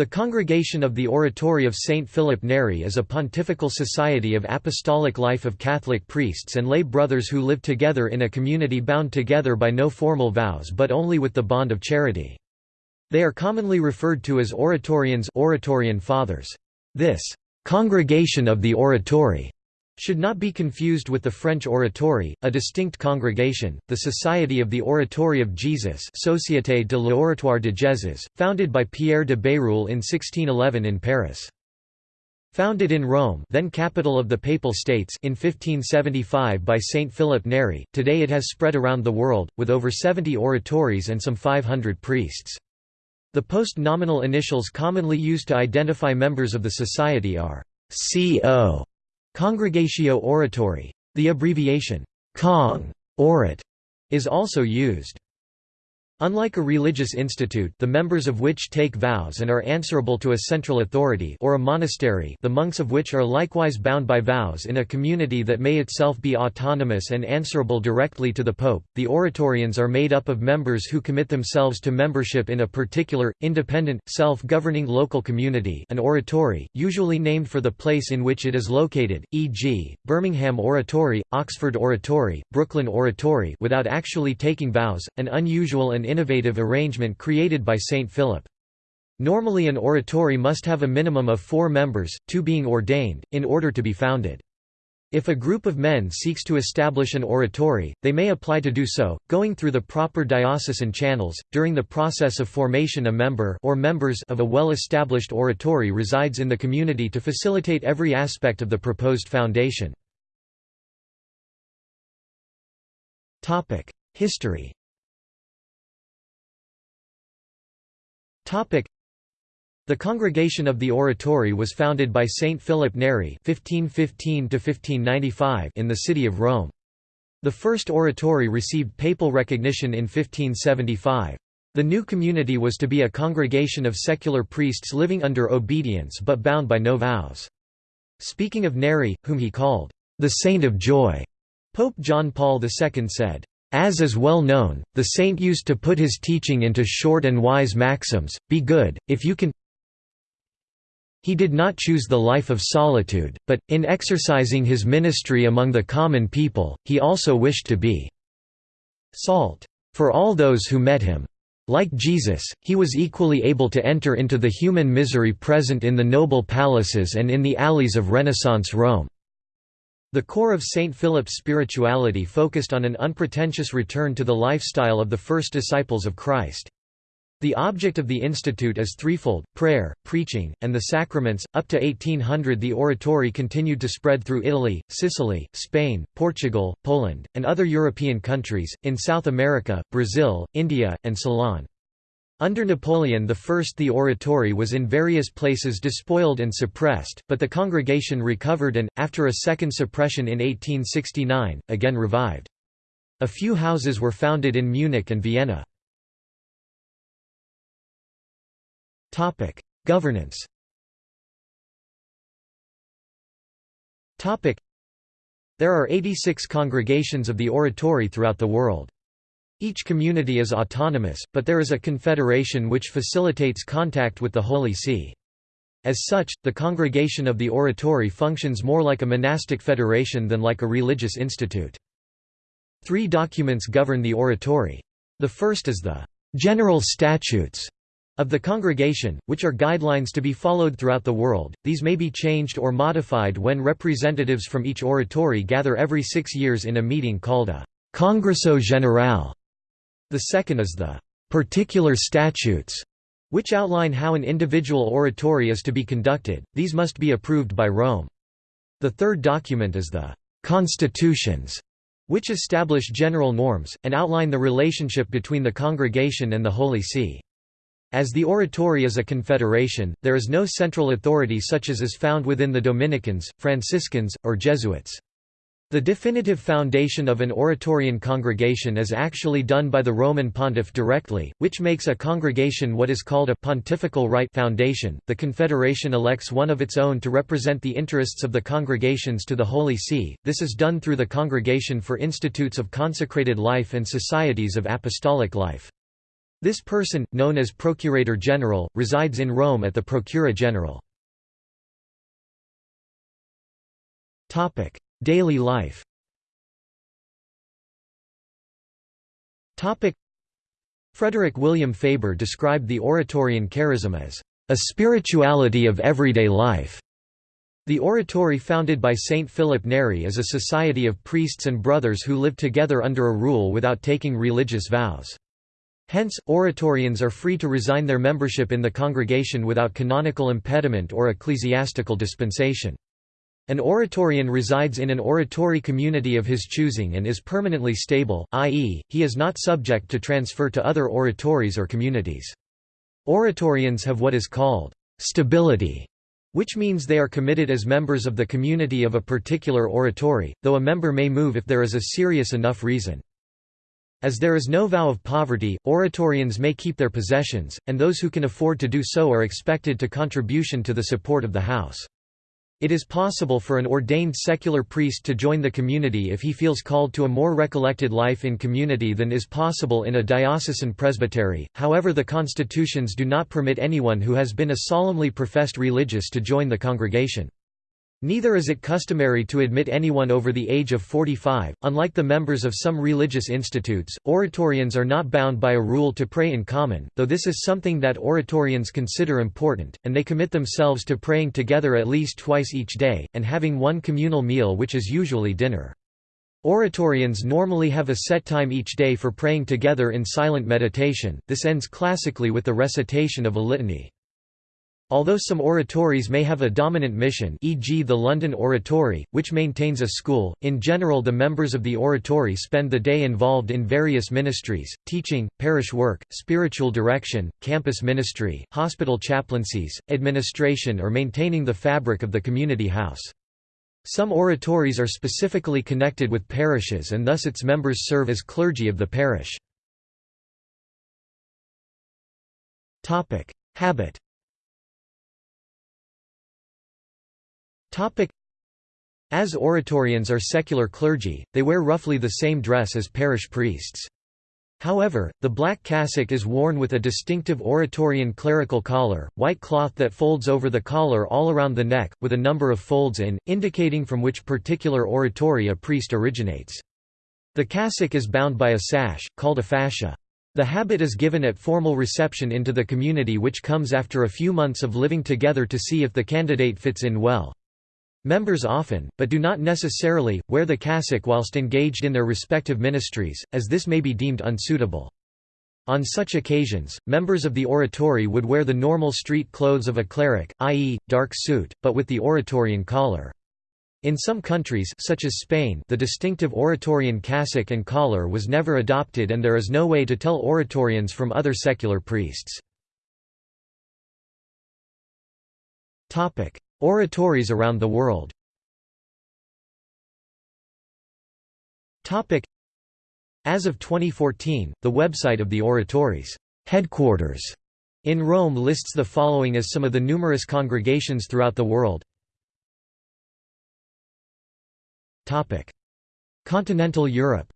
The Congregation of the Oratory of St. Philip Neri is a pontifical society of apostolic life of Catholic priests and lay brothers who live together in a community bound together by no formal vows but only with the bond of charity. They are commonly referred to as Oratorians Oratorian Fathers. This «congregation of the Oratory» should not be confused with the French Oratory, a distinct congregation, the Society of the Oratory of Jesus Société de l'Oratoire de Jésus, founded by Pierre de Bérulle in 1611 in Paris. Founded in Rome then capital of the Papal States in 1575 by Saint Philip Neri, today it has spread around the world, with over 70 oratories and some 500 priests. The post-nominal initials commonly used to identify members of the society are CO Congregatio Oratori. The abbreviation, Cong. Orat, is also used. Unlike a religious institute the members of which take vows and are answerable to a central authority or a monastery the monks of which are likewise bound by vows in a community that may itself be autonomous and answerable directly to the Pope, the Oratorians are made up of members who commit themselves to membership in a particular, independent, self-governing local community an oratory, usually named for the place in which it is located, e.g., Birmingham Oratory, Oxford Oratory, Brooklyn Oratory without actually taking vows, an unusual and innovative arrangement created by St. Philip. Normally an oratory must have a minimum of four members, two being ordained, in order to be founded. If a group of men seeks to establish an oratory, they may apply to do so, going through the proper diocesan channels. During the process of formation, a member or members of a well-established oratory resides in the community to facilitate every aspect of the proposed foundation. History. The Congregation of the Oratory was founded by Saint Philip Neri (1515–1595) in the city of Rome. The first oratory received papal recognition in 1575. The new community was to be a congregation of secular priests living under obedience but bound by no vows. Speaking of Neri, whom he called the Saint of Joy, Pope John Paul II said, as is well known, the saint used to put his teaching into short and wise maxims, be good, if you can he did not choose the life of solitude, but, in exercising his ministry among the common people, he also wished to be salt for all those who met him. Like Jesus, he was equally able to enter into the human misery present in the noble palaces and in the alleys of Renaissance Rome. The core of St. Philip's spirituality focused on an unpretentious return to the lifestyle of the first disciples of Christ. The object of the institute is threefold, prayer, preaching, and the sacraments. Up to 1800 the oratory continued to spread through Italy, Sicily, Spain, Portugal, Poland, and other European countries, in South America, Brazil, India, and Ceylon. Under Napoleon I the oratory was in various places despoiled and suppressed, but the congregation recovered and, after a second suppression in 1869, again revived. A few houses were founded in Munich and Vienna. Governance There are 86 congregations of the oratory throughout the world. Each community is autonomous, but there is a confederation which facilitates contact with the Holy See. As such, the congregation of the oratory functions more like a monastic federation than like a religious institute. Three documents govern the oratory. The first is the «general statutes» of the congregation, which are guidelines to be followed throughout the world. These may be changed or modified when representatives from each oratory gather every six years in a meeting called a Congresso Generale. The second is the particular statutes, which outline how an individual oratory is to be conducted, these must be approved by Rome. The third document is the constitutions, which establish general norms, and outline the relationship between the congregation and the Holy See. As the oratory is a confederation, there is no central authority such as is found within the Dominicans, Franciscans, or Jesuits. The definitive foundation of an Oratorian congregation is actually done by the Roman pontiff directly, which makes a congregation what is called a pontifical right foundation. The confederation elects one of its own to represent the interests of the congregations to the Holy See. This is done through the Congregation for Institutes of Consecrated Life and Societies of Apostolic Life. This person, known as Procurator General, resides in Rome at the Procura General. Daily life Frederick William Faber described the Oratorian charism as a spirituality of everyday life. The oratory founded by Saint Philip Neri is a society of priests and brothers who live together under a rule without taking religious vows. Hence, oratorians are free to resign their membership in the congregation without canonical impediment or ecclesiastical dispensation. An oratorian resides in an oratory community of his choosing and is permanently stable, i.e., he is not subject to transfer to other oratories or communities. Oratorians have what is called stability, which means they are committed as members of the community of a particular oratory, though a member may move if there is a serious enough reason. As there is no vow of poverty, oratorians may keep their possessions, and those who can afford to do so are expected to contribution to the support of the house. It is possible for an ordained secular priest to join the community if he feels called to a more recollected life in community than is possible in a diocesan presbytery, however the constitutions do not permit anyone who has been a solemnly professed religious to join the congregation. Neither is it customary to admit anyone over the age of 45. Unlike the members of some religious institutes, oratorians are not bound by a rule to pray in common, though this is something that oratorians consider important, and they commit themselves to praying together at least twice each day, and having one communal meal which is usually dinner. Oratorians normally have a set time each day for praying together in silent meditation, this ends classically with the recitation of a litany. Although some oratories may have a dominant mission e.g. the London Oratory, which maintains a school, in general the members of the oratory spend the day involved in various ministries, teaching, parish work, spiritual direction, campus ministry, hospital chaplaincies, administration or maintaining the fabric of the community house. Some oratories are specifically connected with parishes and thus its members serve as clergy of the parish. Habit As oratorians are secular clergy, they wear roughly the same dress as parish priests. However, the black cassock is worn with a distinctive oratorian clerical collar, white cloth that folds over the collar all around the neck, with a number of folds in, indicating from which particular oratory a priest originates. The cassock is bound by a sash, called a fascia. The habit is given at formal reception into the community which comes after a few months of living together to see if the candidate fits in well. Members often, but do not necessarily, wear the cassock whilst engaged in their respective ministries, as this may be deemed unsuitable. On such occasions, members of the oratory would wear the normal street clothes of a cleric, i.e., dark suit, but with the oratorian collar. In some countries such as Spain the distinctive oratorian cassock and collar was never adopted and there is no way to tell oratorians from other secular priests. Oratories around the world. As of 2014, the website of the Oratories headquarters in Rome lists the following as some of the numerous congregations throughout the world. Continental Europe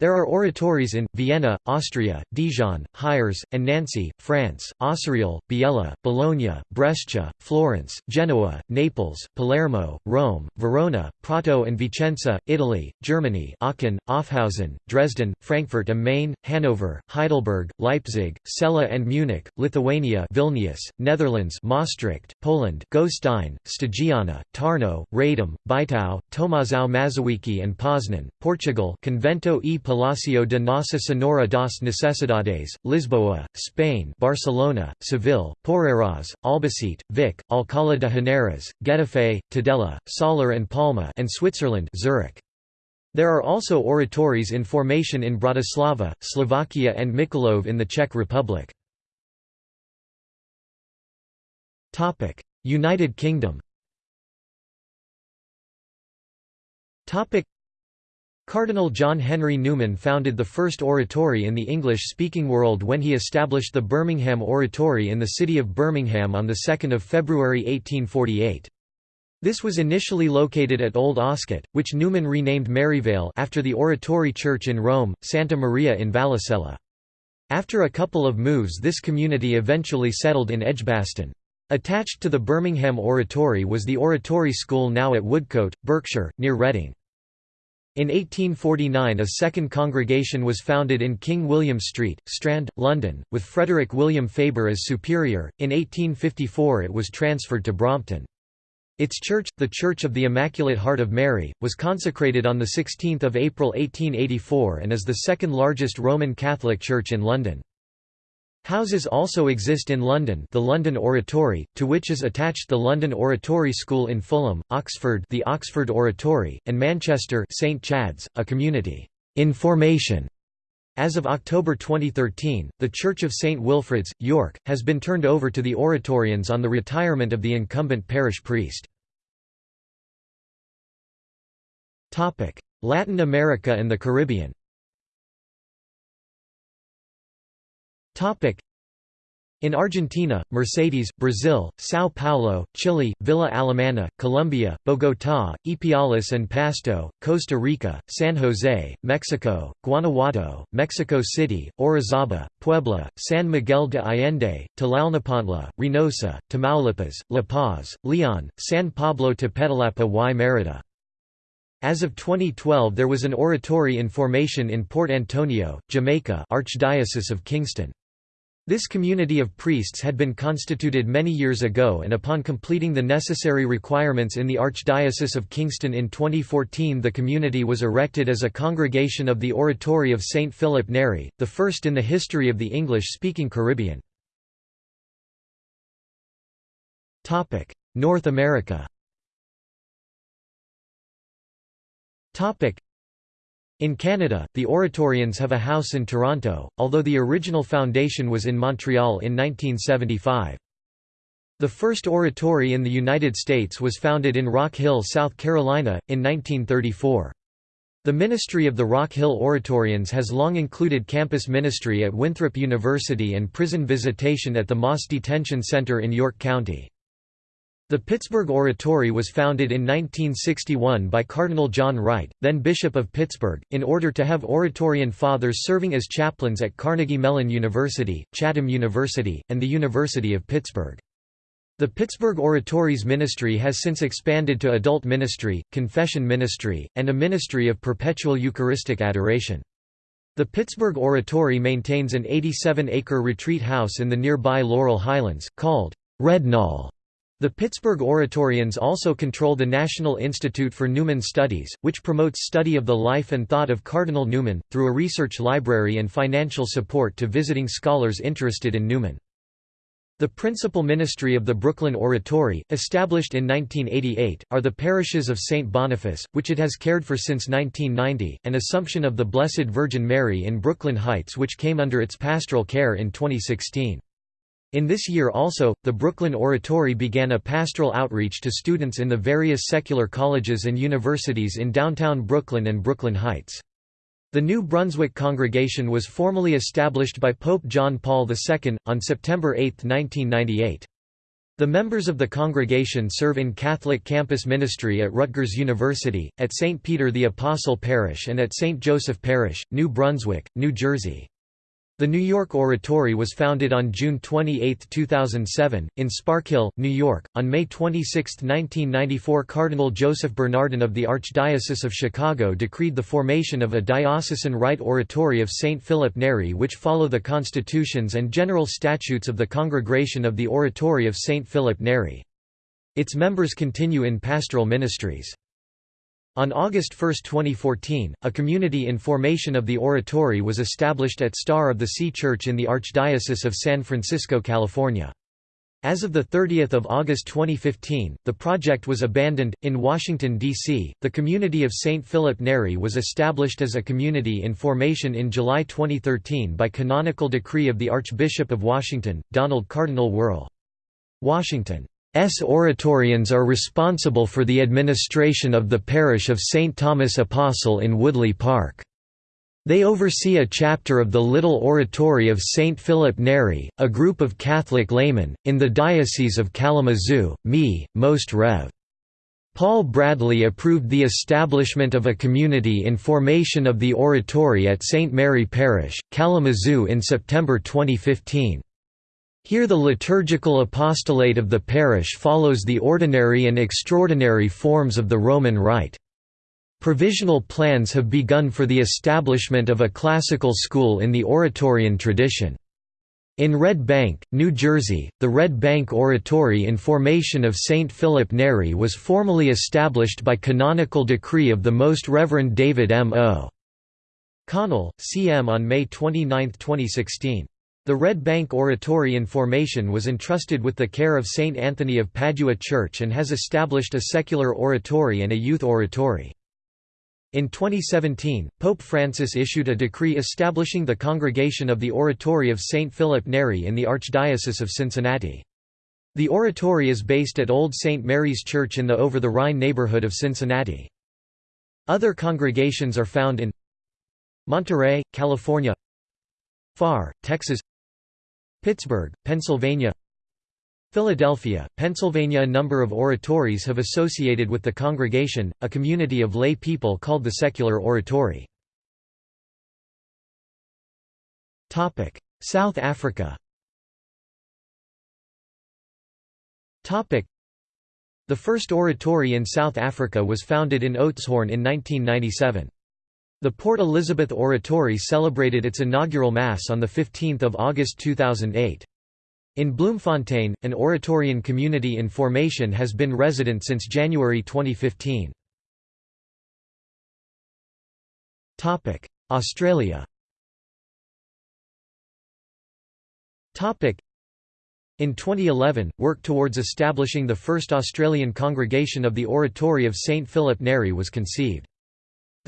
there are oratories in, Vienna, Austria, Dijon, Hyères, and Nancy, France, Acireale, Biella, Bologna, Brescia, Florence, Genoa, Naples, Palermo, Rome, Verona, Prato and Vicenza, Italy, Germany Aachen, Aufhausen, Dresden, Frankfurt am Main, Hanover, Heidelberg, Leipzig, Celle and Munich, Lithuania Vilnius, Netherlands Maastricht, Poland Gostyne, Stagiana, Tarno, Radom, Bytow, Tomaszów Mazowiecki and Poznan, Portugal Convento e Palacio de Nossa Senhora das Necessidades, Lisboa, Spain Barcelona, Seville, Porreres, Albacete, Vic, Alcalá de Henares, Getafe, Tudela, Soler and Palma and Switzerland Zurich. There are also oratories in formation in Bratislava, Slovakia and Mikulov in the Czech Republic. United Kingdom Cardinal John Henry Newman founded the first oratory in the English-speaking world when he established the Birmingham Oratory in the city of Birmingham on 2 February 1848. This was initially located at Old Oscott, which Newman renamed Maryvale after the Oratory Church in Rome, Santa Maria in Vallicella. After a couple of moves this community eventually settled in Edgbaston. Attached to the Birmingham Oratory was the Oratory School now at Woodcote, Berkshire, near Reading. In 1849 a second congregation was founded in King William Street, Strand, London, with Frederick William Faber as superior. In 1854 it was transferred to Brompton. Its church, the Church of the Immaculate Heart of Mary, was consecrated on 16 April 1884 and is the second largest Roman Catholic church in London. Houses also exist in London the London Oratory, to which is attached the London Oratory School in Fulham, Oxford the Oxford Oratory, and Manchester St Chad's, a community in formation. As of October 2013, the Church of St Wilfrid's, York, has been turned over to the Oratorians on the retirement of the incumbent parish priest. Latin America and the Caribbean in Argentina, Mercedes, Brazil, São Paulo, Chile, Villa Alemana, Colombia, Bogotá, Ipiales and Pasto, Costa Rica, San Jose, Mexico, Guanajuato, Mexico City, Orizaba, Puebla, San Miguel de Allende, Tlalnepantla, Reynosa, Tamaulipas, La Paz, Leon, San Pablo Tepetalapa y Mérida. As of 2012 there was an oratory in formation in Port Antonio, Jamaica Archdiocese of Kingston. This community of priests had been constituted many years ago and upon completing the necessary requirements in the Archdiocese of Kingston in 2014 the community was erected as a congregation of the Oratory of St. Philip Neri, the first in the history of the English-speaking Caribbean. North America in Canada, the Oratorians have a house in Toronto, although the original foundation was in Montreal in 1975. The first oratory in the United States was founded in Rock Hill, South Carolina, in 1934. The ministry of the Rock Hill Oratorians has long included campus ministry at Winthrop University and prison visitation at the Moss Detention Center in York County. The Pittsburgh Oratory was founded in 1961 by Cardinal John Wright, then Bishop of Pittsburgh, in order to have Oratorian fathers serving as chaplains at Carnegie Mellon University, Chatham University, and the University of Pittsburgh. The Pittsburgh Oratory's ministry has since expanded to adult ministry, confession ministry, and a ministry of perpetual Eucharistic adoration. The Pittsburgh Oratory maintains an 87-acre retreat house in the nearby Laurel Highlands, called Red Knoll. The Pittsburgh Oratorians also control the National Institute for Newman Studies, which promotes study of the life and thought of Cardinal Newman, through a research library and financial support to visiting scholars interested in Newman. The principal ministry of the Brooklyn Oratory, established in 1988, are the parishes of St. Boniface, which it has cared for since 1990, and Assumption of the Blessed Virgin Mary in Brooklyn Heights which came under its pastoral care in 2016. In this year also, the Brooklyn Oratory began a pastoral outreach to students in the various secular colleges and universities in downtown Brooklyn and Brooklyn Heights. The New Brunswick congregation was formally established by Pope John Paul II, on September 8, 1998. The members of the congregation serve in Catholic campus ministry at Rutgers University, at St. Peter the Apostle Parish and at St. Joseph Parish, New Brunswick, New Jersey. The New York Oratory was founded on June 28, 2007, in Sparkill, New York. On May 26, 1994, Cardinal Joseph Bernardin of the Archdiocese of Chicago decreed the formation of a diocesan rite oratory of St. Philip Neri, which follow the constitutions and general statutes of the Congregation of the Oratory of St. Philip Neri. Its members continue in pastoral ministries. On August 1, 2014, a community in formation of the oratory was established at Star of the Sea Church in the Archdiocese of San Francisco, California. As of 30 August 2015, the project was abandoned. In Washington, D.C., the community of St. Philip Neri was established as a community in formation in July 2013 by canonical decree of the Archbishop of Washington, Donald Cardinal Wuerl. Washington. S. Oratorians are responsible for the administration of the parish of St. Thomas Apostle in Woodley Park. They oversee a chapter of the Little Oratory of St. Philip Neri, a group of Catholic laymen, in the Diocese of Kalamazoo, Me, Most Rev. Paul Bradley approved the establishment of a community in formation of the oratory at St. Mary Parish, Kalamazoo in September 2015. Here the liturgical apostolate of the parish follows the ordinary and extraordinary forms of the Roman Rite. Provisional plans have begun for the establishment of a classical school in the Oratorian tradition. In Red Bank, New Jersey, the Red Bank Oratory in formation of St. Philip Neri was formally established by canonical decree of the Most Reverend David M. O. Connell, C.M. on May 29, 2016. The Red Bank Oratory in formation was entrusted with the care of St. Anthony of Padua Church and has established a secular oratory and a youth oratory. In 2017, Pope Francis issued a decree establishing the Congregation of the Oratory of St. Philip Neri in the Archdiocese of Cincinnati. The oratory is based at Old St. Mary's Church in the Over-the-Rhine neighborhood of Cincinnati. Other congregations are found in Monterey, California Pharr, Texas Pittsburgh, Pennsylvania Philadelphia, Pennsylvania A number of oratories have associated with the congregation, a community of lay people called the Secular Oratory. South Africa The first oratory in South Africa was founded in Oudtshoorn in 1997. The Port Elizabeth Oratory celebrated its inaugural Mass on 15 August 2008. In Bloemfontein, an Oratorian community in formation has been resident since January 2015. Australia in 2011, work towards establishing the first Australian congregation of the Oratory of St Philip Neri was conceived.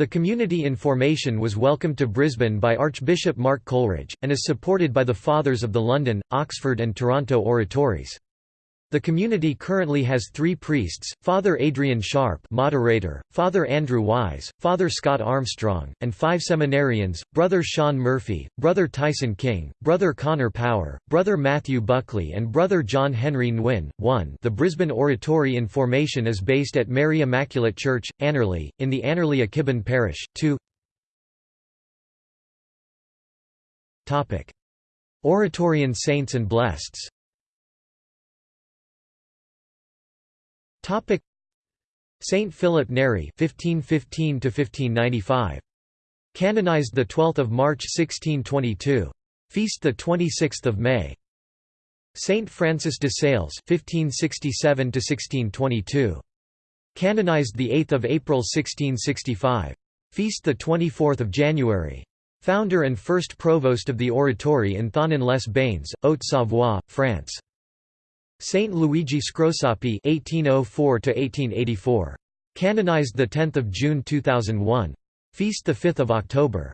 The community in formation was welcomed to Brisbane by Archbishop Mark Coleridge, and is supported by the Fathers of the London, Oxford and Toronto oratories. The community currently has three priests, Father Adrian Sharp moderator, Father Andrew Wise, Father Scott Armstrong, and five seminarians, Brother Sean Murphy, Brother Tyson King, Brother Connor Power, Brother Matthew Buckley and Brother John Henry Nguyen. 1 The Brisbane Oratory in formation is based at Mary Immaculate Church, Annerley, in the Annerley Ekibin Parish. 2 Oratorian saints and blesseds Topic. Saint Philip Neri 1515 to 1595 Canonized the 12th of March 1622 Feast the 26th of May. Saint Francis de Sales 1567 to 1622 Canonized the 8th of April 1665 Feast the 24th of January. Founder and first provost of the oratory in Thonon-les-Bains, Haute-Savoie, France Saint Luigi Scrosoppi (1804–1884), canonized the 10th of June 2001. Feast the 5th of October.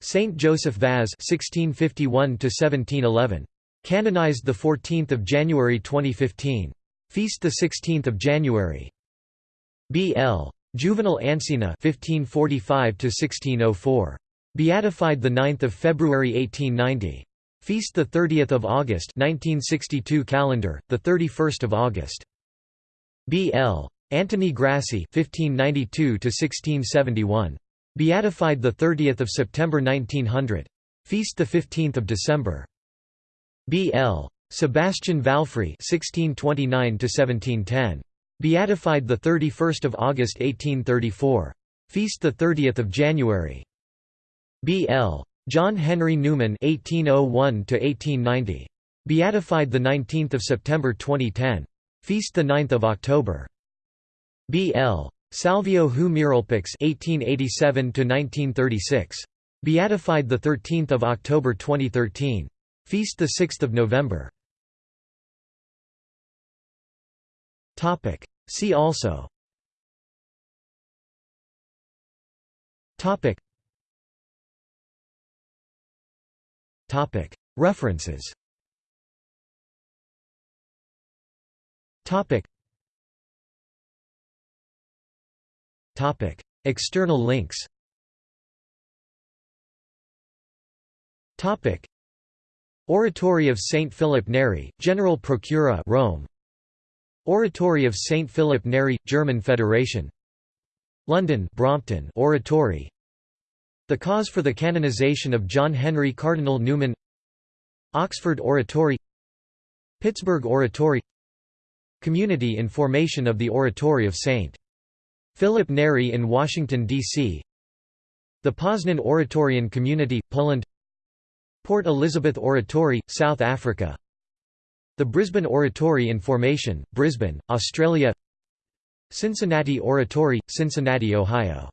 Saint Joseph Vaz (1651–1711), canonized the 14th of January 2015. Feast the 16th of January. B.L. Juvenal Ancina (1545–1604), beatified the 9th of February 1890. Feast the 30th of August 1962 calendar the 31st of August. B.L. Antony Grassi 1592 to 1671 beatified the 30th of September 1900 feast the 15th of December. B.L. Sebastian Valfrè 1629 to 1710 beatified the 31st of August 1834 feast the 30th of January. B.L. John Henry Newman (1801–1890), beatified the 19th of September 2010. Feast the 9th of October. B.L. Salvio Huix Miralpeix (1887–1936), beatified the 13th of October 2013. Feast the 6th of November. Topic. See also. Topic. References. External links. Oratory of Saint Philip Neri, General Procura Rome. Oratory of St. Philip Neri, German Federation. London Brompton. Oratory The cause for the canonization of John Henry Cardinal Newman. Oxford Oratory. Pittsburgh Oratory. Community in formation of the Oratory of St. Philip Neri in Washington, D.C. The Poznan Oratorian Community, Poland. Port Elizabeth Oratory, South Africa. The Brisbane Oratory in formation, Brisbane, Australia. Cincinnati Oratory, Cincinnati, Ohio